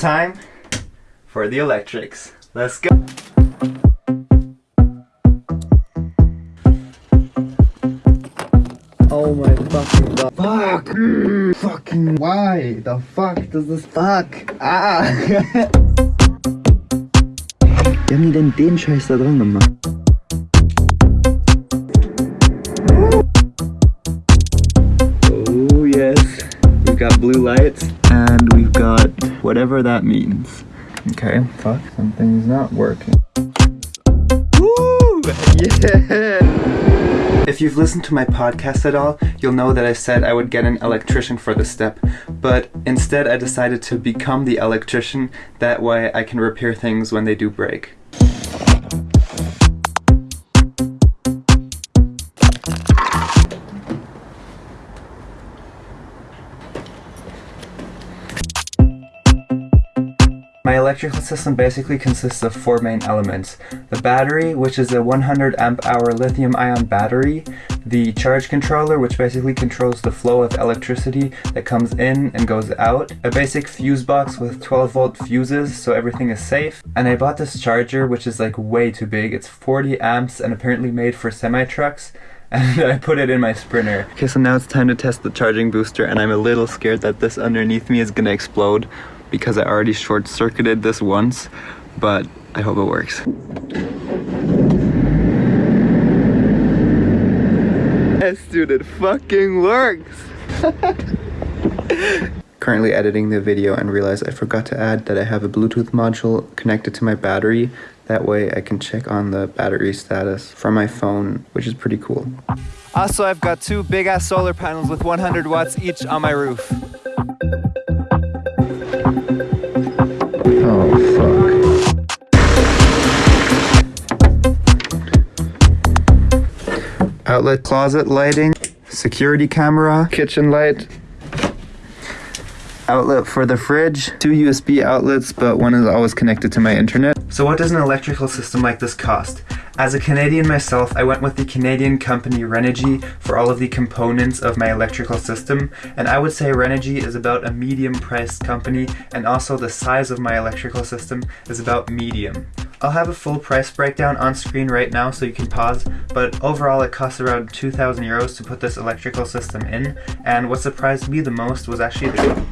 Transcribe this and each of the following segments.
Time for the electrics. Let's go. Oh my fucking god. Fuck! Mm, fucking why? The fuck does this fuck? Ah! Wir haben die denn den Scheiß da dran gemacht? Got blue lights and we've got whatever that means. Okay, fuck, something's not working. Woo! Yeah! If you've listened to my podcast at all, you'll know that I said I would get an electrician for the step, but instead I decided to become the electrician, that way I can repair things when they do break. My electrical system basically consists of four main elements. The battery, which is a 100 amp hour lithium ion battery, the charge controller, which basically controls the flow of electricity that comes in and goes out, a basic fuse box with 12 volt fuses so everything is safe, and I bought this charger which is like way too big, it's 40 amps and apparently made for semi-trucks, and I put it in my Sprinter. Okay, so now it's time to test the charging booster and I'm a little scared that this underneath me is gonna explode because I already short-circuited this once, but I hope it works. Yes, dude, it fucking works! Currently editing the video and realized I forgot to add that I have a Bluetooth module connected to my battery. That way I can check on the battery status from my phone, which is pretty cool. Also, I've got two big ass solar panels with 100 watts each on my roof. Outlet closet lighting, security camera, kitchen light, outlet for the fridge, two USB outlets, but one is always connected to my internet. So what does an electrical system like this cost? As a Canadian myself, I went with the Canadian company Renogy for all of the components of my electrical system, and I would say Renogy is about a medium priced company, and also the size of my electrical system is about medium. I'll have a full price breakdown on screen right now so you can pause, but overall it costs around 2,000 euros to put this electrical system in, and what surprised me the most was actually the...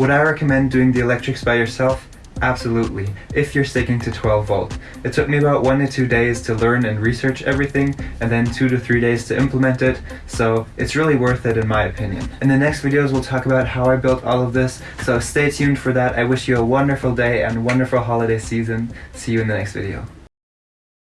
Would I recommend doing the electrics by yourself? Absolutely, if you're sticking to 12 volt. It took me about one to two days to learn and research everything, and then two to three days to implement it, so it's really worth it in my opinion. In the next videos we'll talk about how I built all of this, so stay tuned for that. I wish you a wonderful day and wonderful holiday season. See you in the next video.